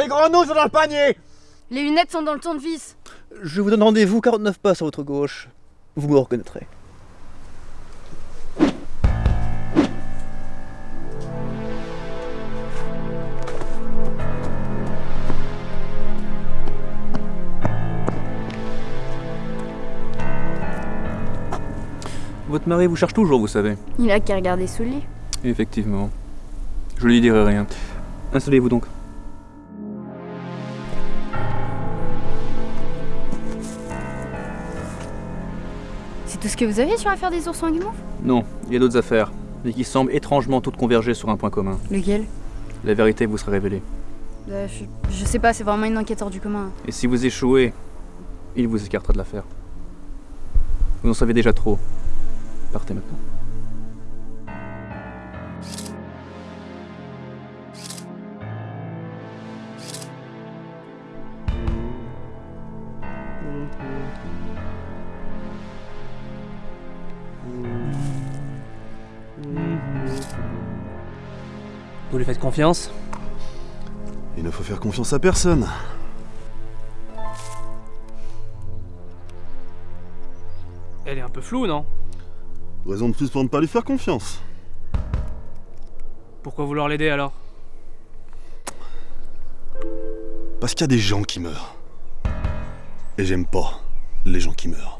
Les grenouilles sont dans le panier Les lunettes sont dans le tournevis. Je vous donne rendez-vous 49 pas sur votre gauche. Vous me reconnaîtrez. Votre mari vous cherche toujours, vous savez. Il a qu'à regarder sous le lit. Effectivement. Je lui dirai rien. Installez-vous donc. Tout ce que vous avez sur l'affaire des oursons à guimauve Non, il y a d'autres affaires, mais qui semblent étrangement toutes converger sur un point commun. Lequel? La vérité vous sera révélée. Bah, je, je sais pas, c'est vraiment une enquête hors du commun. Et si vous échouez, il vous écartera de l'affaire. Vous en savez déjà trop. Partez maintenant. Vous lui faites confiance? Il ne faut faire confiance à personne. Elle est un peu floue, non? Raison de plus pour ne pas lui faire confiance. Pourquoi vouloir l'aider alors? Parce qu'il y a des gens qui meurent. Et j'aime pas les gens qui meurent.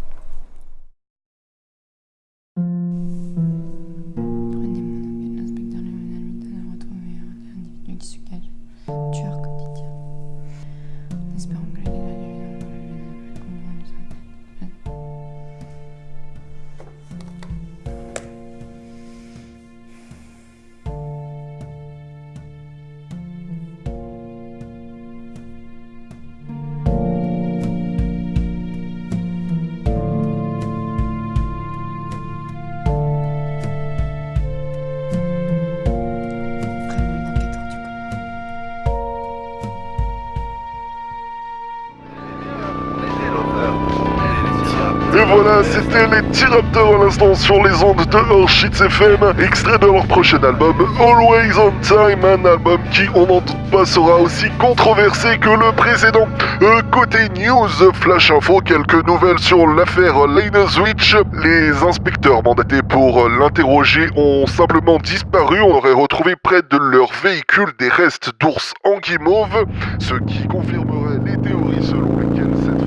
C'était les T-Raptors à l'instant sur les ondes de Orchitz FM, extrait de leur prochain album Always on Time, un album qui, on n'en doute pas, sera aussi controversé que le précédent. Euh, côté news, flash info, quelques nouvelles sur l'affaire Lane Switch. Les inspecteurs mandatés pour l'interroger ont simplement disparu. On aurait retrouvé près de leur véhicule des restes d'ours en guimauve, ce qui confirmerait les théories selon lesquelles cette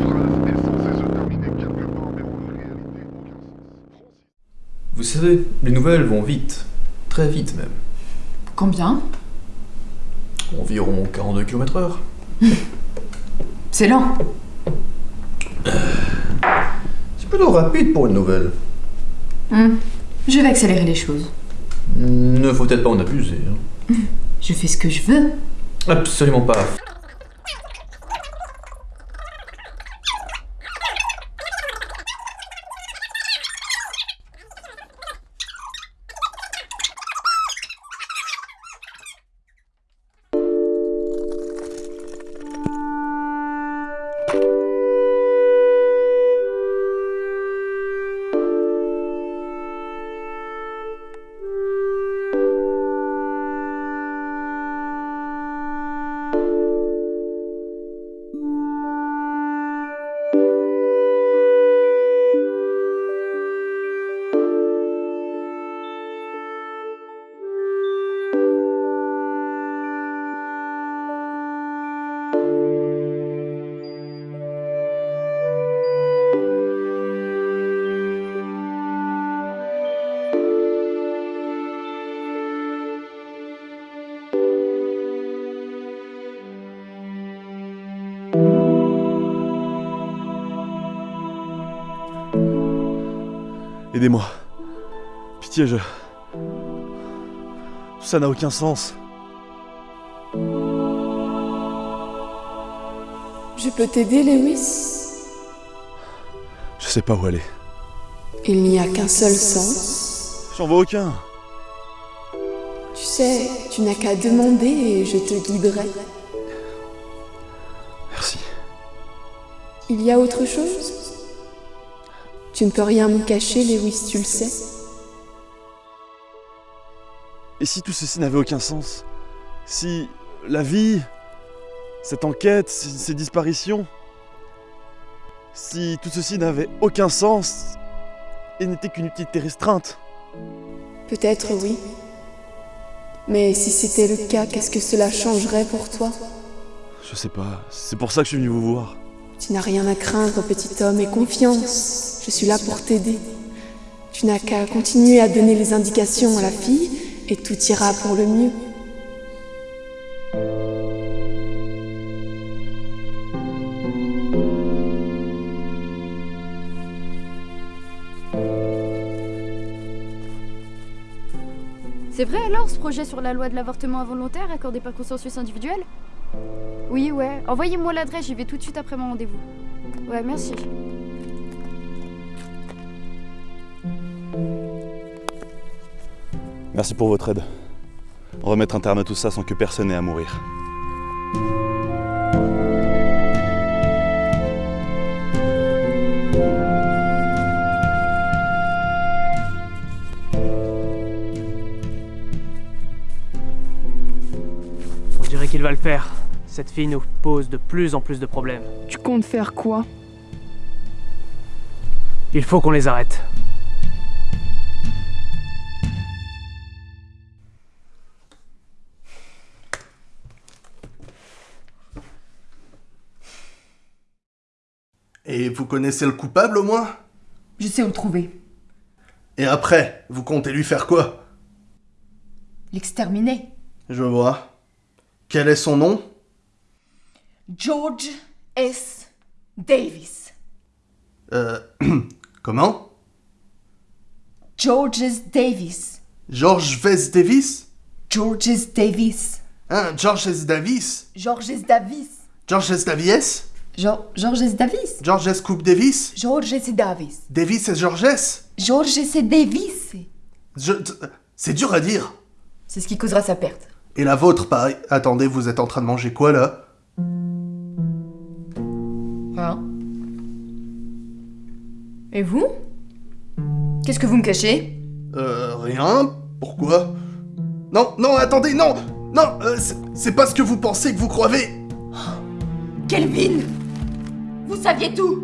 Vous savez, les nouvelles vont vite. Très vite même. Combien? Environ 42 km heure. C'est lent. C'est plutôt rapide pour une nouvelle. Hmm. Je vais accélérer les choses. Ne faut peut-être pas en abuser. hein. Je fais ce que je veux. Absolument pas. Aidez-moi. Pitié, je. Ça n'a aucun sens. Je peux t'aider, Lewis? Je sais pas où aller. Il n'y a qu'un seul sens. J'en vois aucun. Tu sais, tu n'as qu'à demander et je te guiderai. Merci. Il y a autre chose? Tu ne peux rien me cacher, Lewis, tu le sais. Et si tout ceci n'avait aucun sens? Si la vie, cette enquête, ces, ces disparitions, si tout ceci n'avait aucun sens et n'était qu'une utilité restreinte? Peut-être oui. Mais si c'était le cas, qu'est-ce que cela changerait pour toi? Je sais pas, c'est pour ça que je suis venu vous voir. Tu n'as rien à craindre, petit homme, et confiance. Je suis là pour t'aider. Tu n'as qu'à continuer à donner les indications à la fille, et tout ira pour le mieux. C'est vrai alors ce projet sur la loi de l'avortement involontaire accordé par consensus individuel? Oui, ouais. Envoyez-moi l'adresse, j'y vais tout de suite après mon rendez-vous. Ouais, merci. Merci pour votre aide. Remettre un terme à tout ça sans que personne ait à mourir. On dirait qu'il va le faire. Cette fille nous pose de plus en plus de problèmes. Tu comptes faire quoi? Il faut qu'on les arrête. Vous connaissez le coupable au moins Je sais où le trouver. Et après, vous comptez lui faire quoi? L'exterminer. Je vois. Quel est son nom? George S. Davis. Euh. Comment? George S. Davis. George Vess Davis? George S. Davis. Hein, George S. Davis? George S. Davis. George S. Davies? George George S. Davis. George S. Coop Davis George S. Davis. Davis et George S George S. Davis. Je... C'est dur à dire. C'est ce qui causera sa perte. Et la vôtre, pareil. Attendez, vous êtes en train de manger quoi là? Hein? Et vous? Qu'est-ce que vous me cachez? Euh, rien Pourquoi? Non, non, attendez, non Non, euh, c'est- c'est pas ce que vous pensez que vous croyez Kelvin Vous saviez tout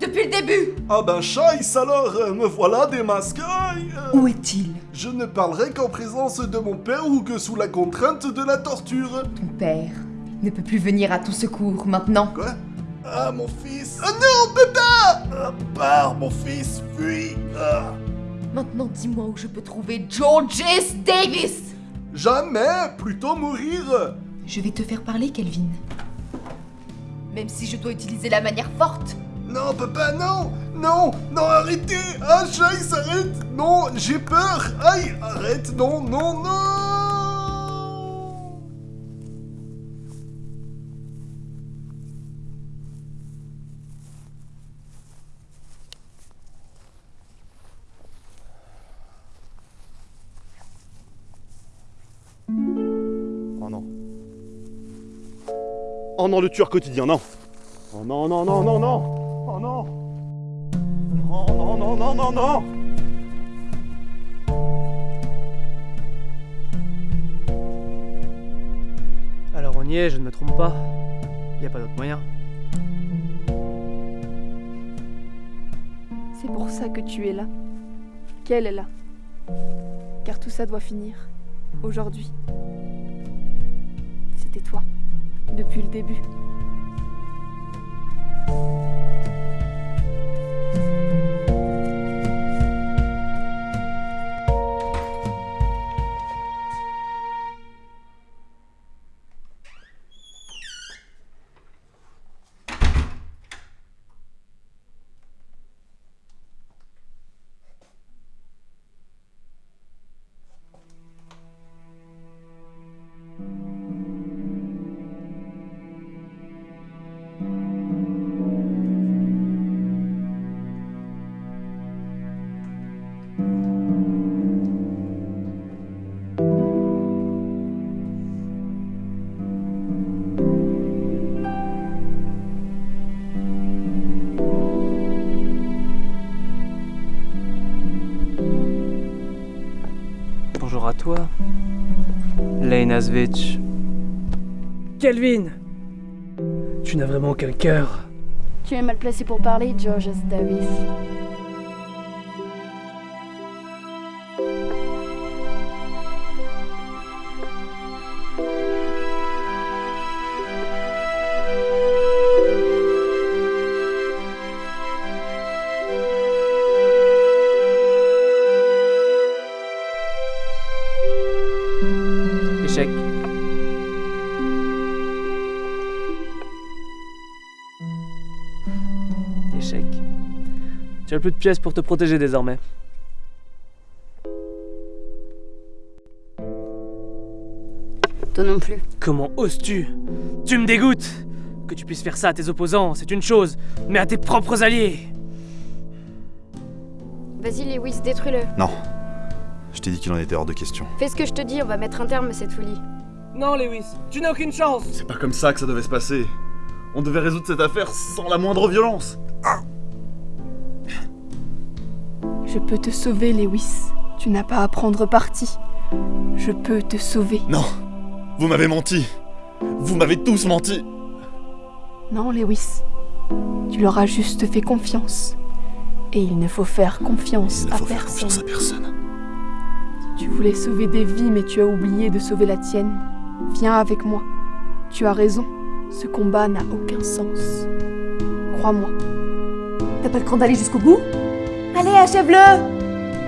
Depuis le début Ah ben chasse alors, euh, me voilà démasqué euh, Où est-il? Je ne parlerai qu'en présence de mon père ou que sous la contrainte de la torture. Ton père ne peut plus venir à ton secours maintenant. Quoi? Ah, mon fils Ah non, papa ah, Pars, mon fils, fuis ah. Maintenant dis-moi où je peux trouver George S. Davis Jamais Plutôt mourir Je vais te faire parler, Kelvin. Même si je dois utiliser la manière forte. Non, papa, non Non Non, arrêtez Ah, chasse, arrête Non, j'ai peur Aïe, arrête Non, non, non Oh non, le tueur quotidien, non. Oh non, non, non, non, non. Oh non. Oh non, non, non, non, non. Alors on y est, je ne me trompe pas. Y a pas d'autre moyen. C'est pour ça que tu es là. Qu'elle est là. Car tout ça doit finir. Aujourd'hui. C'était toi. Depuis le début. À toi, Lena Svitch. Kelvin Tu n'as vraiment aucun cœur. Tu es mal placé pour parler, George S. Davis. Tu as plus de pièces pour te protéger désormais. Toi non plus. Comment oses-tu? Tu me dégoûtes Que tu puisses faire ça à tes opposants, c'est une chose, mais à tes propres alliés Vas-y, Lewis, détruis-le. Non. Je t'ai dit qu'il en était hors de question. Fais ce que je te dis, on va mettre un terme à cette folie. Non, Lewis, tu n'as aucune chance C'est pas comme ça que ça devait se passer. On devait résoudre cette affaire sans la moindre violence. Je peux te sauver, Lewis. Tu n'as pas à prendre parti. Je peux te sauver. Non Vous m'avez menti Vous m'avez tous menti Non, Lewis. Tu leur as juste fait confiance. Et il ne faut faire confiance Il ne à faut faire personne. confiance à personne. Tu voulais sauver des vies, mais tu as oublié de sauver la tienne. Viens avec moi. Tu as raison. Ce combat n'a aucun sens. Crois-moi. T'as pas le cran d'aller jusqu'au bout? Allez, achève-le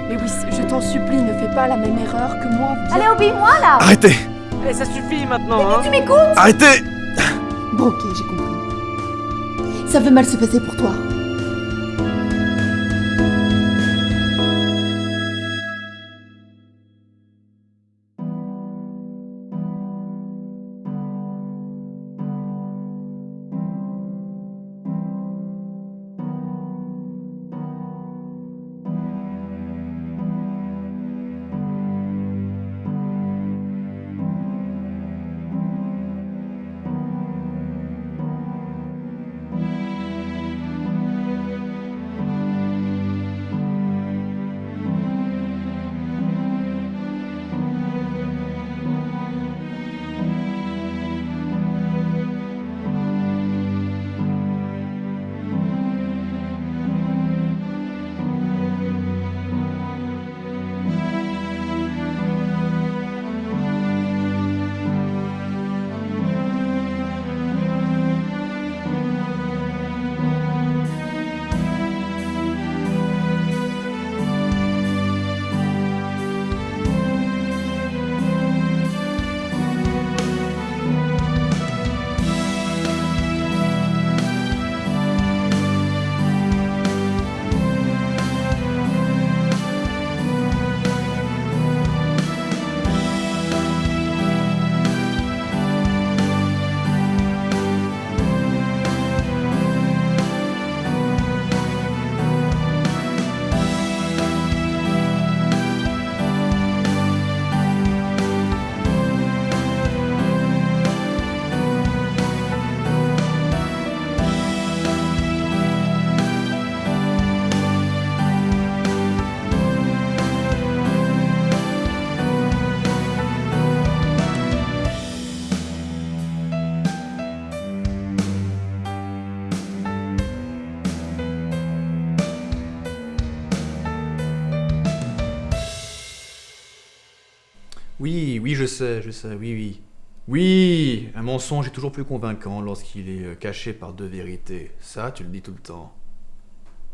Lewis, je t'en supplie, ne fais pas la même erreur que moi. Viens. Allez, obéis-moi là Arrêtez Allez, ça suffit maintenant, hein Tu m'écoutes? Arrêtez Bon, ok, j'ai compris. Ça veut mal se passer pour toi. Sais, je sais, oui, oui. Oui, un mensonge est toujours plus convaincant lorsqu'il est euh, caché par deux vérités. Ça, tu le dis tout le temps.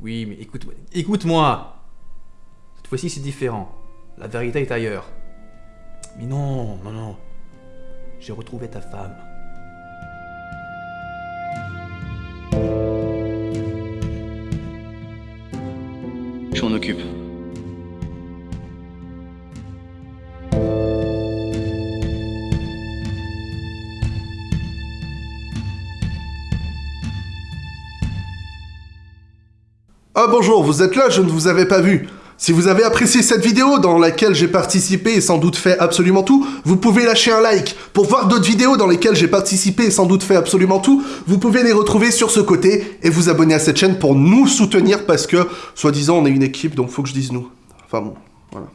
Oui, mais écoute-moi. Écoute-moi Cette fois-ci, c'est différent. La vérité est ailleurs. Mais non, non, non. J'ai retrouvé ta femme. Je m'en occupe. Ah bonjour, vous êtes là, je ne vous avais pas vu. Si vous avez apprécié cette vidéo dans laquelle j'ai participé et sans doute fait absolument tout, vous pouvez lâcher un like. Pour voir d'autres vidéos dans lesquelles j'ai participé et sans doute fait absolument tout, vous pouvez les retrouver sur ce côté et vous abonner à cette chaîne pour nous soutenir parce que, soi-disant, on est une équipe, donc faut que je dise nous. Enfin bon, voilà.